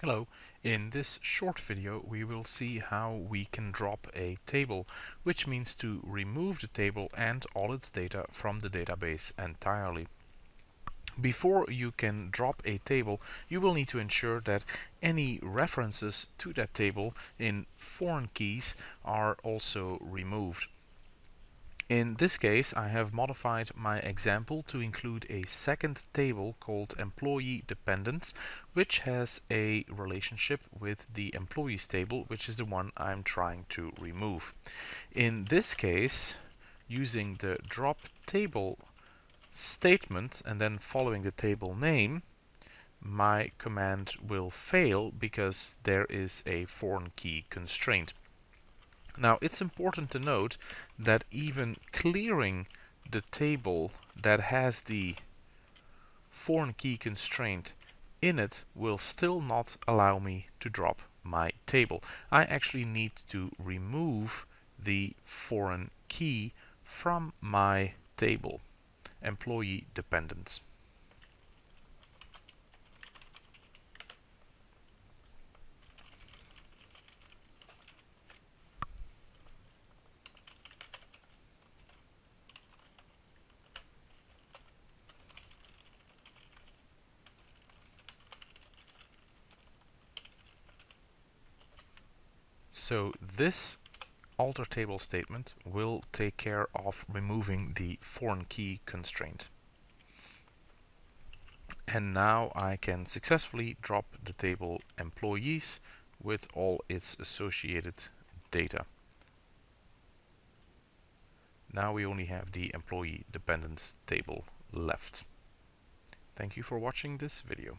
Hello, in this short video we will see how we can drop a table, which means to remove the table and all its data from the database entirely. Before you can drop a table, you will need to ensure that any references to that table in foreign keys are also removed. In this case, I have modified my example to include a second table called employee dependents, which has a relationship with the employees table, which is the one I'm trying to remove. In this case, using the drop table statement and then following the table name, my command will fail because there is a foreign key constraint. Now it's important to note that even clearing the table that has the foreign key constraint in it will still not allow me to drop my table. I actually need to remove the foreign key from my table, employee dependents. So this alter table statement will take care of removing the foreign key constraint. And now I can successfully drop the table employees with all its associated data. Now we only have the employee dependents table left. Thank you for watching this video.